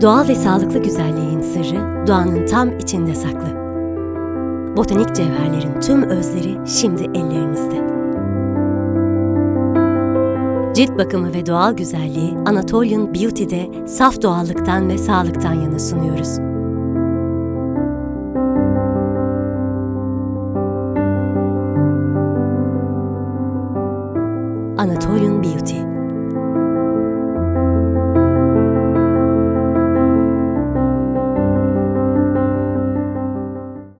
Doğal ve sağlıklı güzelliğin sırrı doğanın tam içinde saklı. Botanik cevherlerin tüm özleri şimdi ellerinizde. Cilt bakımı ve doğal güzelliği Anatolian Beauty'de saf doğallıktan ve sağlıktan yana sunuyoruz. Anatolian Beauty